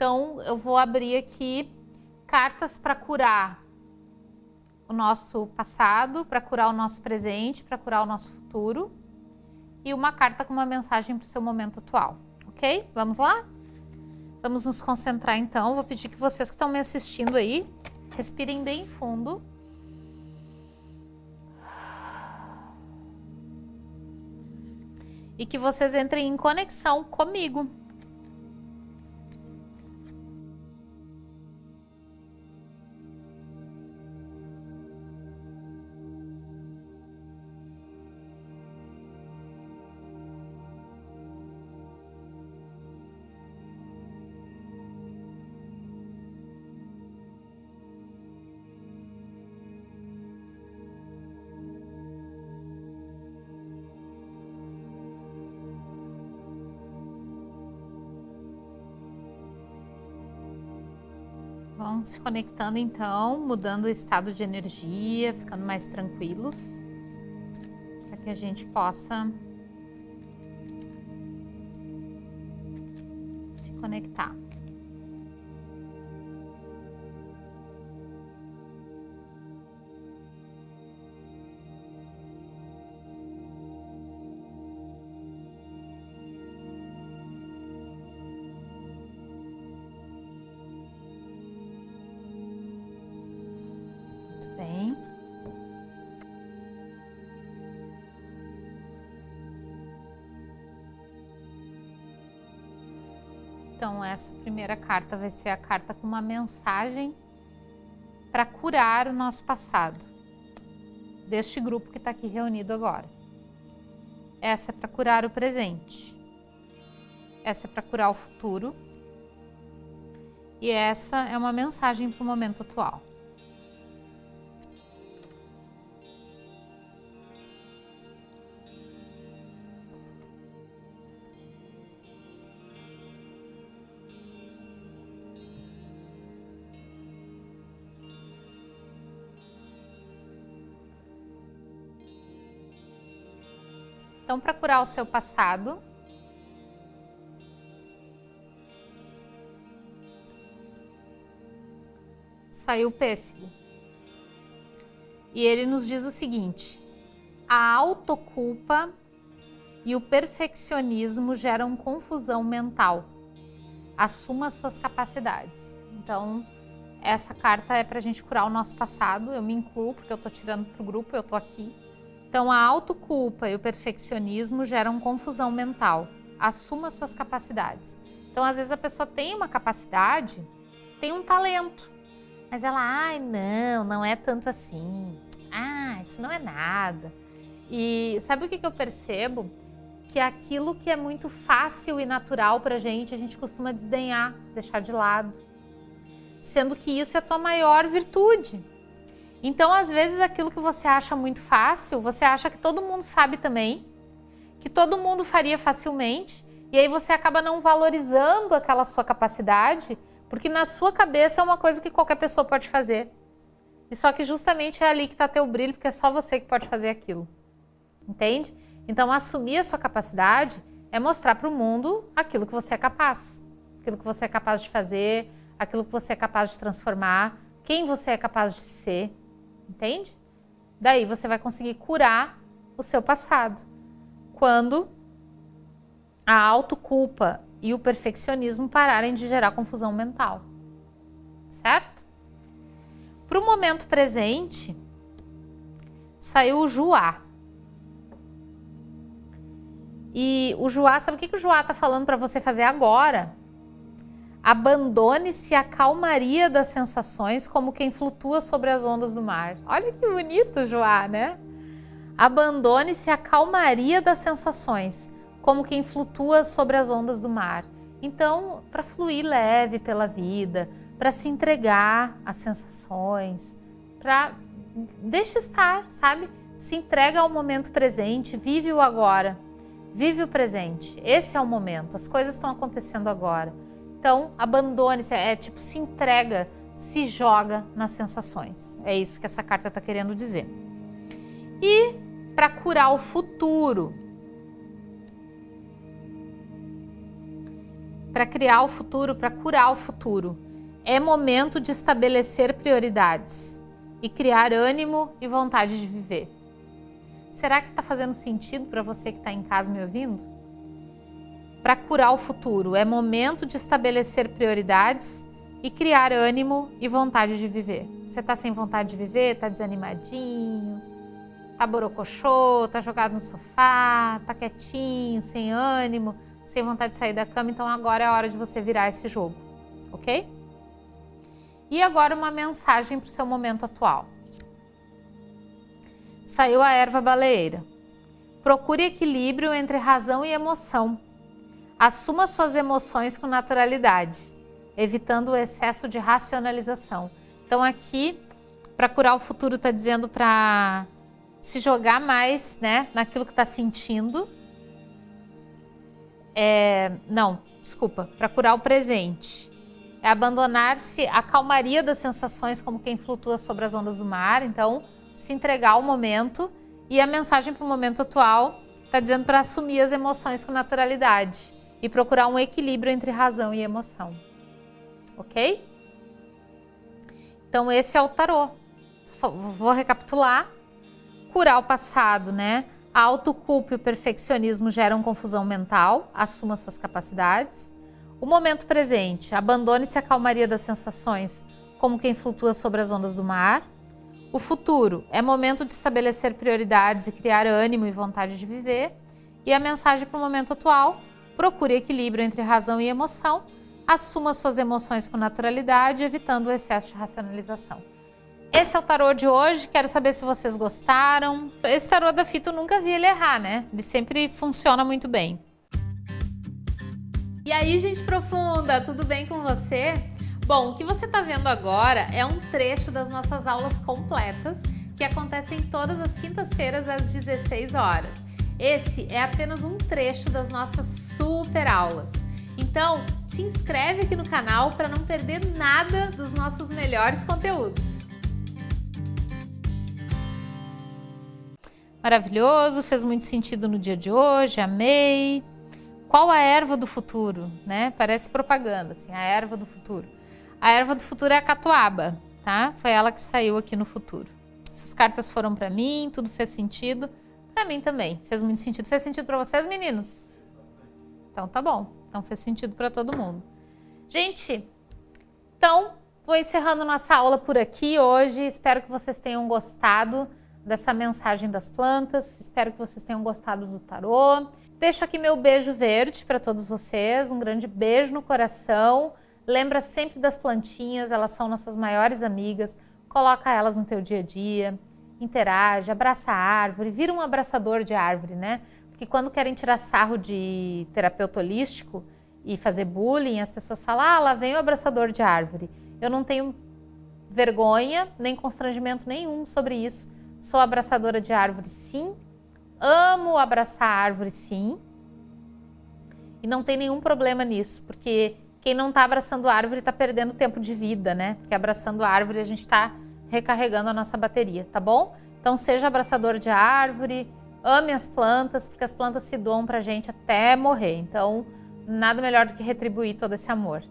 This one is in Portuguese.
Então, eu vou abrir aqui cartas para curar o nosso passado, para curar o nosso presente, para curar o nosso futuro. E uma carta com uma mensagem para o seu momento atual, ok? Vamos lá? Vamos nos concentrar então. Vou pedir que vocês que estão me assistindo aí, respirem bem fundo. E que vocês entrem em conexão comigo. Vão se conectando então, mudando o estado de energia, ficando mais tranquilos, para que a gente possa se conectar. Então, essa primeira carta vai ser a carta com uma mensagem para curar o nosso passado, deste grupo que está aqui reunido agora. Essa é para curar o presente, essa é para curar o futuro, e essa é uma mensagem para o momento atual. Então, para curar o seu passado, saiu o pêssego. E ele nos diz o seguinte: a autoculpa e o perfeccionismo geram confusão mental. Assuma suas capacidades. Então, essa carta é para a gente curar o nosso passado. Eu me incluo, porque eu estou tirando para o grupo, eu estou aqui. Então, a autoculpa e o perfeccionismo geram confusão mental. Assuma suas capacidades. Então, às vezes a pessoa tem uma capacidade, tem um talento, mas ela, ai, não, não é tanto assim. Ah, isso não é nada. E sabe o que, que eu percebo? Que aquilo que é muito fácil e natural para a gente, a gente costuma desdenhar, deixar de lado. Sendo que isso é a tua maior virtude. Então, às vezes, aquilo que você acha muito fácil, você acha que todo mundo sabe também, que todo mundo faria facilmente, e aí você acaba não valorizando aquela sua capacidade, porque na sua cabeça é uma coisa que qualquer pessoa pode fazer. E só que justamente é ali que está teu brilho, porque é só você que pode fazer aquilo. Entende? Então, assumir a sua capacidade é mostrar para o mundo aquilo que você é capaz. Aquilo que você é capaz de fazer, aquilo que você é capaz de transformar, quem você é capaz de ser entende? Daí você vai conseguir curar o seu passado. Quando a autoculpa e o perfeccionismo pararem de gerar confusão mental. Certo? Para o momento presente, saiu o Juá. E o Juá, sabe o que, que o Juá está falando para você fazer agora? Abandone-se à calmaria das sensações como quem flutua sobre as ondas do mar. Olha que bonito, Joá, né? Abandone-se à calmaria das sensações como quem flutua sobre as ondas do mar. Então, para fluir leve pela vida, para se entregar às sensações, para deixa estar, sabe? Se entrega ao momento presente, vive o agora. Vive o presente. Esse é o momento. As coisas estão acontecendo agora. Então, abandone-se, é tipo, se entrega, se joga nas sensações. É isso que essa carta está querendo dizer. E para curar o futuro, para criar o futuro, para curar o futuro. É momento de estabelecer prioridades e criar ânimo e vontade de viver. Será que está fazendo sentido para você que está em casa me ouvindo? Para curar o futuro, é momento de estabelecer prioridades e criar ânimo e vontade de viver. Você está sem vontade de viver? Está desanimadinho? Está borocochô? Está jogado no sofá? Está quietinho, sem ânimo, sem vontade de sair da cama? Então agora é a hora de você virar esse jogo, ok? E agora uma mensagem para o seu momento atual. Saiu a erva baleeira. Procure equilíbrio entre razão e emoção. Assuma suas emoções com naturalidade evitando o excesso de racionalização. Então aqui, para curar o futuro, está dizendo para se jogar mais né, naquilo que está sentindo. É, não, desculpa, para curar o presente. É abandonar-se a calmaria das sensações como quem flutua sobre as ondas do mar. Então, se entregar ao momento. E a mensagem para o momento atual está dizendo para assumir as emoções com naturalidade e procurar um equilíbrio entre razão e emoção ok? Então esse é o tarô. Só vou recapitular. Curar o passado, né? A autoculpa e o perfeccionismo geram confusão mental, assuma suas capacidades. O momento presente, abandone-se a calmaria das sensações, como quem flutua sobre as ondas do mar. O futuro, é momento de estabelecer prioridades e criar ânimo e vontade de viver. E a mensagem para o momento atual, procure equilíbrio entre razão e emoção, assuma suas emoções com naturalidade, evitando o excesso de racionalização. Esse é o tarô de hoje, quero saber se vocês gostaram. Esse tarô da Fito nunca vi ele errar, né? Ele sempre funciona muito bem. E aí, gente profunda, tudo bem com você? Bom, o que você está vendo agora é um trecho das nossas aulas completas que acontecem todas as quintas-feiras às 16 horas. Esse é apenas um trecho das nossas super aulas. Então, te inscreve aqui no canal para não perder nada dos nossos melhores conteúdos. Maravilhoso, fez muito sentido no dia de hoje, amei. Qual a erva do futuro, né? Parece propaganda, assim, a erva do futuro. A erva do futuro é a catuaba, tá? Foi ela que saiu aqui no futuro. Essas cartas foram para mim, tudo fez sentido. Para mim também, fez muito sentido. Fez sentido para vocês, meninos? Então tá bom. Então fez sentido para todo mundo. Gente, então vou encerrando nossa aula por aqui hoje. Espero que vocês tenham gostado dessa mensagem das plantas. Espero que vocês tenham gostado do tarô. Deixo aqui meu beijo verde para todos vocês. Um grande beijo no coração. Lembra sempre das plantinhas, elas são nossas maiores amigas. Coloca elas no teu dia a dia, interage, abraça a árvore, vira um abraçador de árvore, né? que quando querem tirar sarro de terapeuta holístico e fazer bullying, as pessoas falam, ah, lá vem o abraçador de árvore. Eu não tenho vergonha, nem constrangimento nenhum sobre isso. Sou abraçadora de árvore, sim. Amo abraçar árvore, sim. E não tem nenhum problema nisso, porque quem não está abraçando árvore está perdendo tempo de vida, né? Porque abraçando árvore a gente está recarregando a nossa bateria, tá bom? Então seja abraçador de árvore, Ame as plantas, porque as plantas se doam para a gente até morrer. Então, nada melhor do que retribuir todo esse amor.